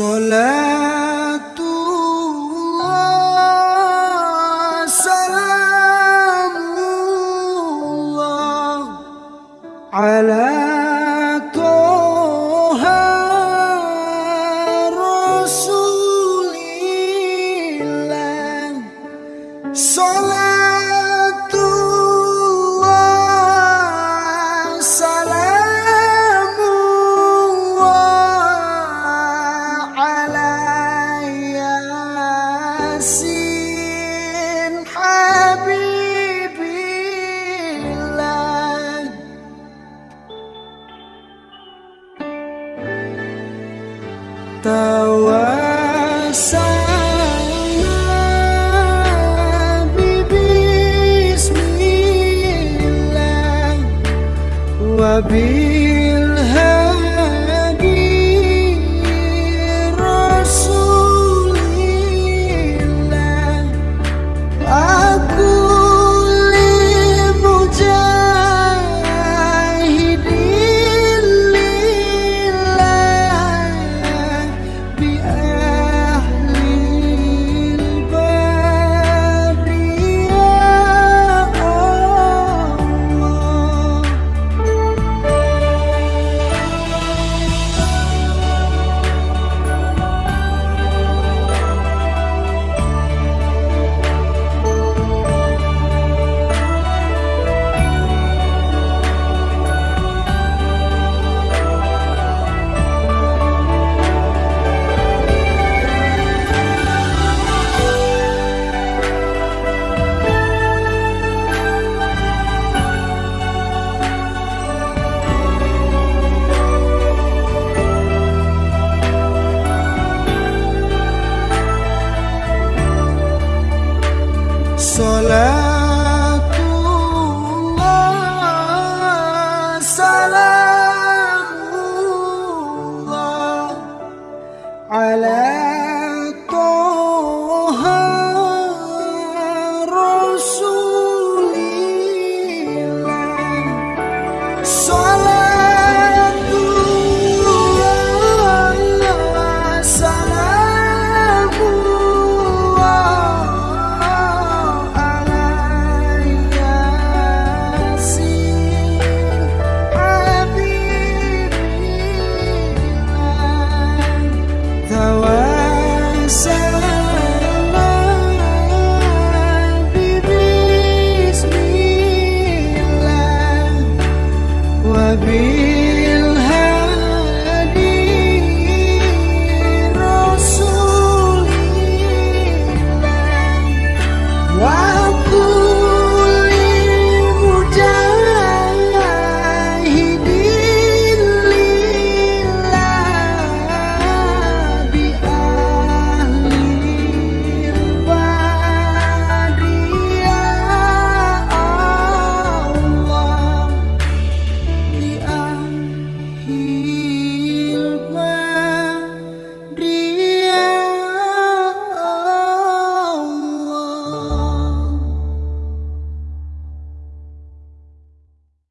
Soledad. Solar tertawa Bismillah على be